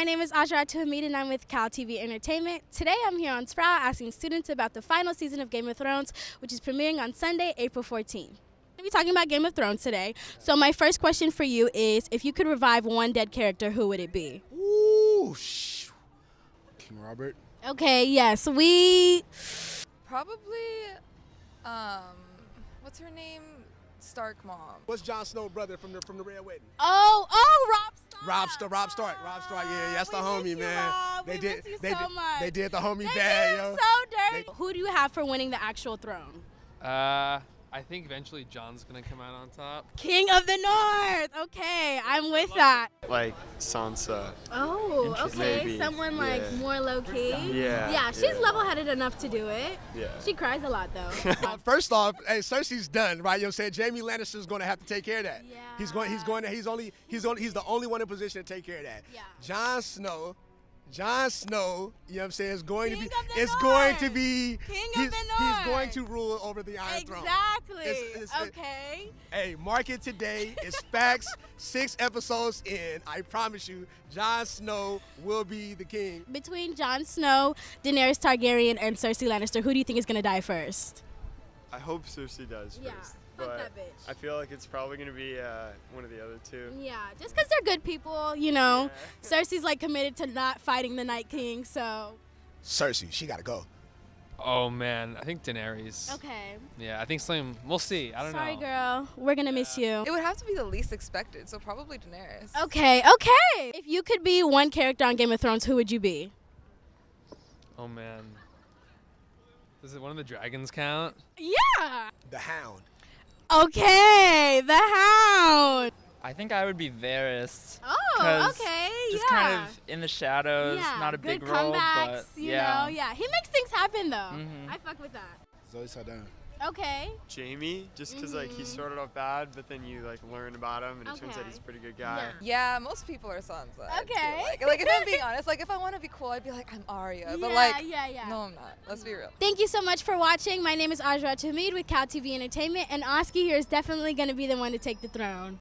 my name is Ajra Hamid and I'm with Cal TV Entertainment. Today I'm here on Sproul asking students about the final season of Game of Thrones, which is premiering on Sunday, April 14th. We'll be talking about Game of Thrones today. So my first question for you is, if you could revive one dead character, who would it be? Ooh, sh- King Robert. Okay, yes, we. Probably, um, what's her name? Stark mom. What's Jon Snow brother from the from the Red Wedding? Oh, oh, Robb Stark. Robb Stark. Robb Stark. Yeah, yeah, that's We the homie, you, man. Robb. They We did. miss you they so did. much. They did the homie They bad, did yo. so dirty. Who do you have for winning the actual throne? Uh, I think eventually Jon's gonna come out on top. King of the North. Okay, I'm with that. Like Sansa. Oh, okay. Maybe, Someone like yeah. more low key. Yeah, Yeah, she's yeah. level-headed enough to do it. Yeah. She cries a lot though. Uh, First off, hey, Cersei's done, right? You know what I'm saying? Jaime Lannister's going to have to take care of that. Yeah. He's going. He's going. To, he's only. He's only. He's the only one in position to take care of that. Yeah. Jon Snow. Jon Snow, you know what I'm saying, is going King to be. of the It's going to be. King of he's, the He's going to rule over the Iron Throne. exactly. It's- it's- okay. Hey, mark it today. It's facts. Six episodes in. I promise you, Jon Snow will be the king. Between Jon Snow, Daenerys Targaryen, and Cersei Lannister, who do you think is gonna die first? I hope Cersei does Yeah, first. fuck but that bitch. I feel like it's probably gonna be uh, one of the other two. Yeah, just because they're good people, you know. Yeah. Cersei's like committed to not fighting the Night King, so Cersei, she got to go. Oh man, I think Daenerys. okay. Yeah, I think Slim. We'll see. I don't Sorry, know. Sorry, girl. We're gonna miss you. It would have to be the least expected, so probably Daenerys. Okay, okay. If you could be one character on Game of Thrones, who would you be? Oh man. Does it one of the dragons count? Yeah. The Hound. Okay, the Hound. I think I would be Varys. Oh, 'Cause okay. Just yeah. kind of in the shadows, yeah, not a good big role, comebacks, but you yeah. know, yeah. He makes things happen though. Mhm. I fuck with that. Zoe Saldana. Okay. Jaime, just because like he Mhm. started off bad, but then you like learn about him, and it turns out he's a pretty good guy. Yeah, most people are Sansa. I feel Okay. Like, like if I'm being honest, like if I want to be cool, I'd be like I'm Arya, but yeah, like yeah, yeah. no, I'm not. Let's be real. Thank you so much for watching. My name is Ajra Hamid with Cal TV Entertainment, and Oski here is definitely going to be the one to take the throne.